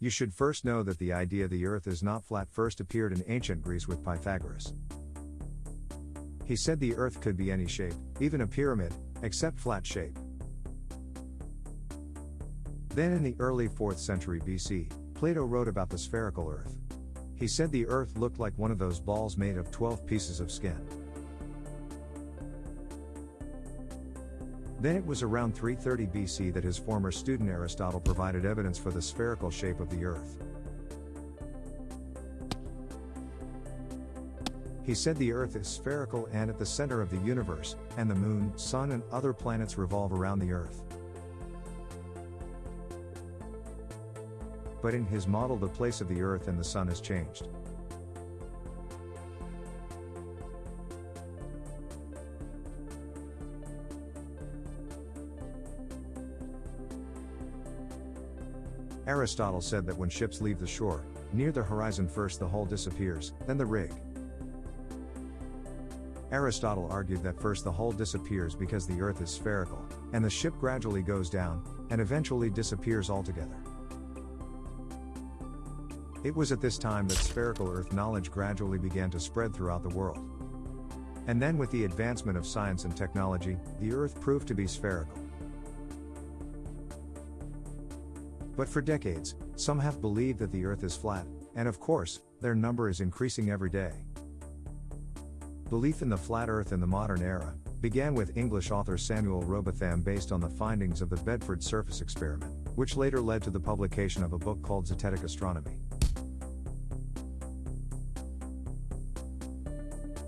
You should first know that the idea the earth is not flat first appeared in ancient Greece with Pythagoras. He said the earth could be any shape, even a pyramid, except flat shape. Then in the early 4th century BC, Plato wrote about the spherical earth. He said the earth looked like one of those balls made of 12 pieces of skin. Then it was around 330 BC that his former student Aristotle provided evidence for the spherical shape of the Earth. He said the Earth is spherical and at the center of the universe, and the Moon, Sun, and other planets revolve around the Earth. But in his model, the place of the Earth and the Sun has changed. Aristotle said that when ships leave the shore, near the horizon first the hull disappears, then the rig. Aristotle argued that first the hull disappears because the Earth is spherical, and the ship gradually goes down, and eventually disappears altogether. It was at this time that spherical Earth knowledge gradually began to spread throughout the world. And then, with the advancement of science and technology, the Earth proved to be spherical. But for decades, some have believed that the Earth is flat, and of course, their number is increasing every day. Belief in the flat Earth in the modern era began with English author Samuel Rowbotham based on the findings of the Bedford surface experiment, which later led to the publication of a book called Zetetic Astronomy.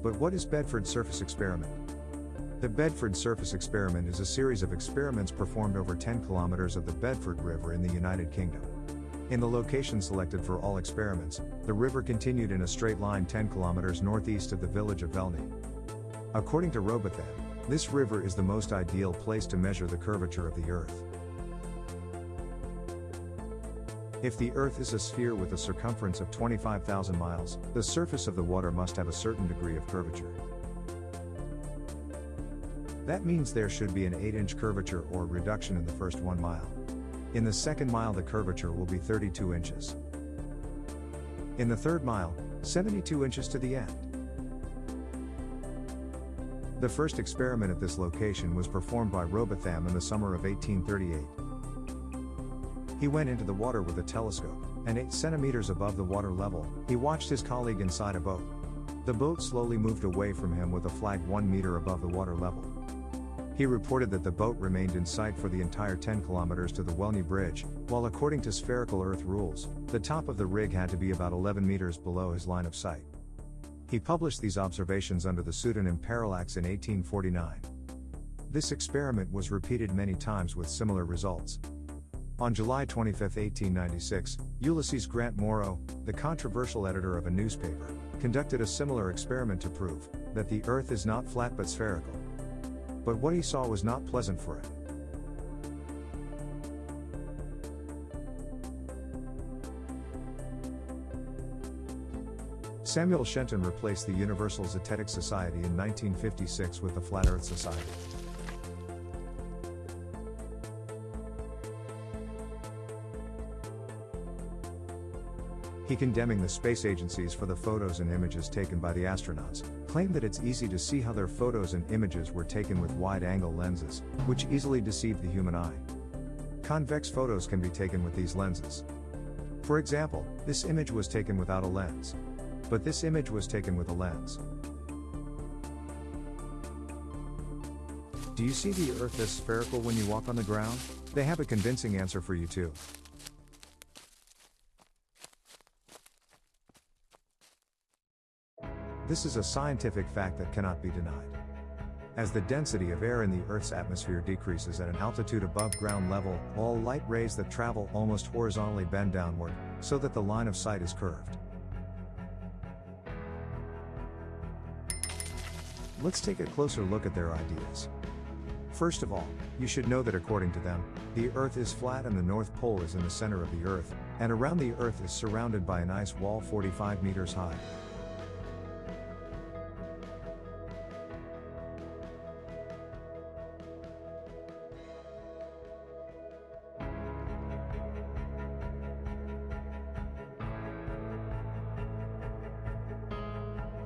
But what is Bedford surface experiment? The Bedford Surface Experiment is a series of experiments performed over 10 kilometers of the Bedford River in the United Kingdom. In the location selected for all experiments, the river continued in a straight line 10 kilometers northeast of the village of Velney. According to Rowbotham, this river is the most ideal place to measure the curvature of the Earth. If the Earth is a sphere with a circumference of 25,000 miles, the surface of the water must have a certain degree of curvature. That means there should be an 8 inch curvature or reduction in the first 1 mile. In the second mile, the curvature will be 32 inches. In the third mile, 72 inches to the end. The first experiment at this location was performed by Rowbotham in the summer of 1838. He went into the water with a telescope, and 8 centimeters above the water level, he watched his colleague inside a boat. The boat slowly moved away from him with a flag 1 meter above the water level. He reported that the boat remained in sight for the entire 10 kilometers to the Welney Bridge, while according to spherical Earth rules, the top of the rig had to be about 11 meters below his line of sight. He published these observations under the pseudonym Parallax in 1849. This experiment was repeated many times with similar results. On July 25, 1896, Ulysses Grant Morrow, the controversial editor of a newspaper, conducted a similar experiment to prove that the Earth is not flat but spherical. But what he saw was not pleasant for him. Samuel Shenton replaced the Universal Zetetic Society in 1956 with the Flat Earth Society. He condemning the space agencies for the photos and images taken by the astronauts, claimed that it's easy to see how their photos and images were taken with wide-angle lenses, which easily deceive the human eye. Convex photos can be taken with these lenses. For example, this image was taken without a lens. But this image was taken with a lens. Do you see the Earth as spherical when you walk on the ground? They have a convincing answer for you too. This is a scientific fact that cannot be denied. As the density of air in the Earth's atmosphere decreases at an altitude above ground level, all light rays that travel almost horizontally bend downward, so that the line of sight is curved. Let's take a closer look at their ideas. First of all, you should know that according to them, the Earth is flat and the North Pole is in the center of the Earth, and around the Earth is surrounded by an ice wall 45 meters high.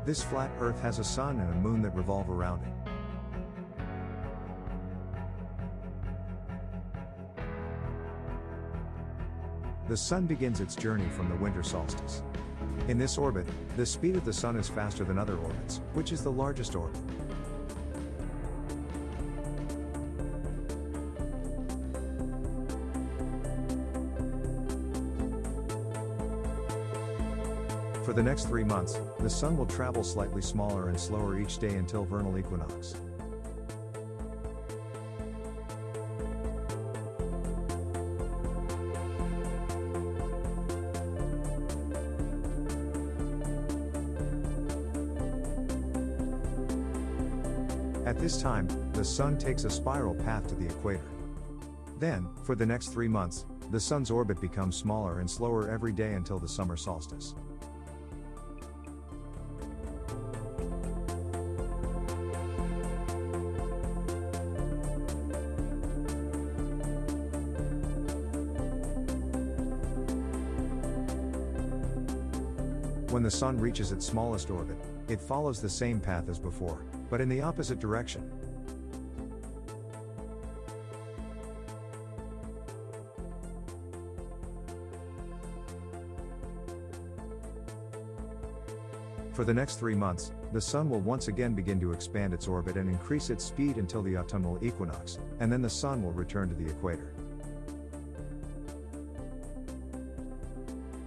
This flat Earth has a sun and a moon that revolve around it. The Sun begins its journey from the winter solstice. In this orbit, the speed of the Sun is faster than other orbits, which is the largest orbit. The next three months, the Sun will travel slightly smaller and slower each day until vernal equinox. At this time, the Sun takes a spiral path to the equator. Then, for the next three months, the Sun's orbit becomes smaller and slower every day until the summer solstice. The Sun reaches its smallest orbit, it follows the same path as before, but in the opposite direction. For the next three months, the Sun will once again begin to expand its orbit and increase its speed until the autumnal equinox, and then the Sun will return to the equator.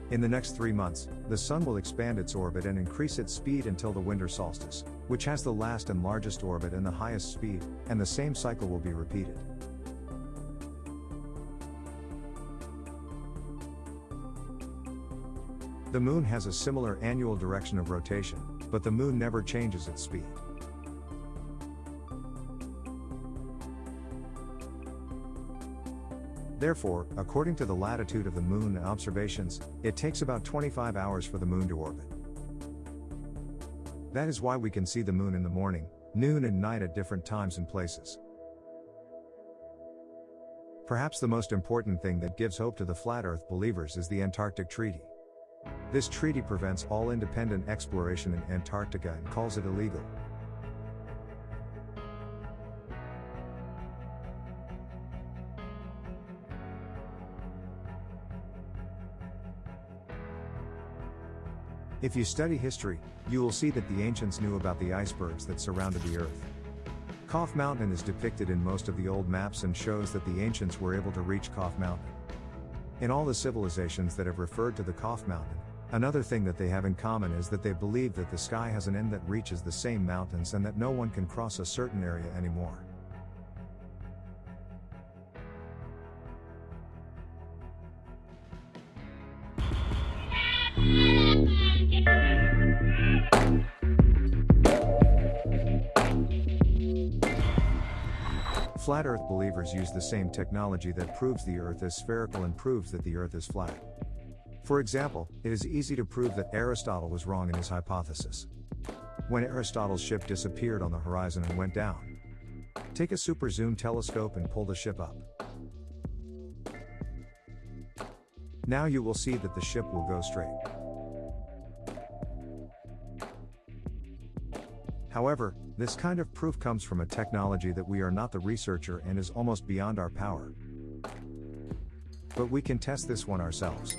In the next three months, the Sun will expand its orbit and increase its speed until the winter solstice, which has the last and largest orbit and the highest speed, and the same cycle will be repeated. The Moon has a similar annual direction of rotation, but the Moon never changes its speed. Therefore, according to the latitude of the Moon and observations, it takes about 25 hours for the Moon to orbit. That is why we can see the Moon in the morning, noon and night at different times and places. Perhaps the most important thing that gives hope to the Flat Earth believers is the Antarctic Treaty. This treaty prevents all independent exploration in Antarctica and calls it illegal. If you study history, you will see that the ancients knew about the icebergs that surrounded the Earth. Kaf Mountain is depicted in most of the old maps and shows that the ancients were able to reach Kaf Mountain. In all the civilizations that have referred to the Kaf Mountain, another thing that they have in common is that they believe that the sky has an end that reaches the same mountains and that no one can cross a certain area anymore. Flat Earth believers use the same technology that proves the Earth is spherical and proves that the Earth is flat. For example, it is easy to prove that Aristotle was wrong in his hypothesis. When Aristotle's ship disappeared on the horizon and went down, take a super zoom telescope and pull the ship up. Now you will see that the ship will go straight. However, this kind of proof comes from a technology that we are not the researcher and is almost beyond our power. But we can test this one ourselves.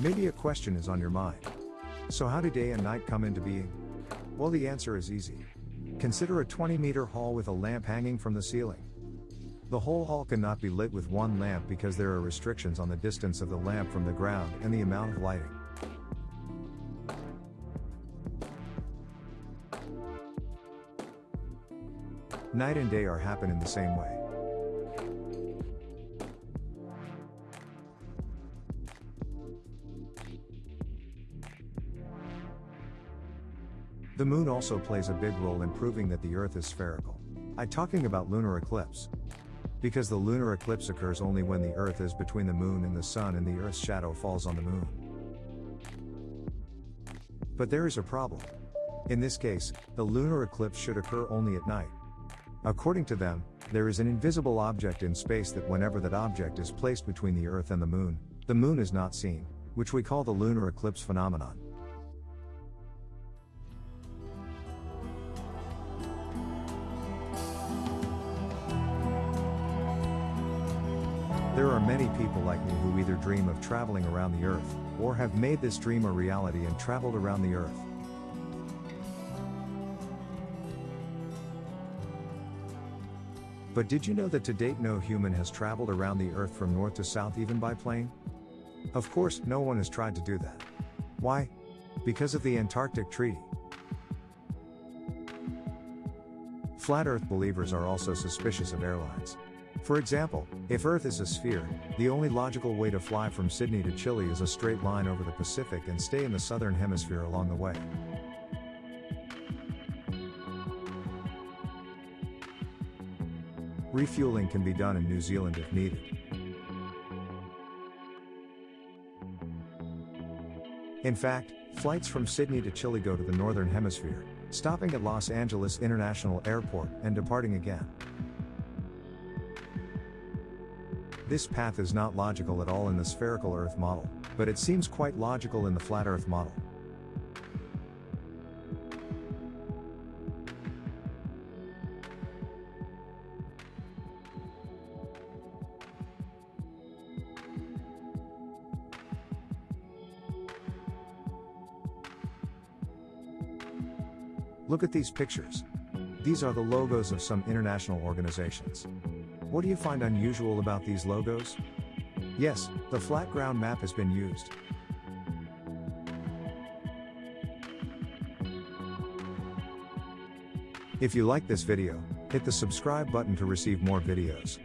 Maybe a question is on your mind. So how do day and night come into being? Well the answer is easy. Consider a 20 meter hall with a lamp hanging from the ceiling. The whole hall cannot be lit with one lamp because there are restrictions on the distance of the lamp from the ground and the amount of lighting. Night and day are happen in the same way. The moon also plays a big role in proving that the earth is spherical. I talking about lunar eclipse. Because the lunar eclipse occurs only when the earth is between the moon and the sun and the earth's shadow falls on the moon. But there is a problem. In this case, the lunar eclipse should occur only at night. According to them, there is an invisible object in space that whenever that object is placed between the Earth and the Moon, the Moon is not seen. which we call the lunar eclipse phenomenon. There are many people like me who either dream of traveling around the Earth, or have made this dream a reality and traveled around the Earth. But did you know that to date no human has traveled around the Earth from north to south even by plane? Of course, no one has tried to do that. Why? Because of the Antarctic Treaty. Flat Earth believers are also suspicious of airlines. For example, if Earth is a sphere, the only logical way to fly from Sydney to Chile is a straight line over the Pacific and stay in the southern hemisphere along the way. Refueling can be done in New Zealand if needed. In fact, flights from Sydney to Chile go to the Northern Hemisphere, stopping at Los Angeles International Airport and departing again. This path is not logical at all in the spherical Earth model, but it seems quite logical in the flat Earth model. Look at these pictures. These are the logos of some international organizations. What do you find unusual about these logos? Yes, the flat ground map has been used. If you like this video, hit the subscribe button to receive more videos.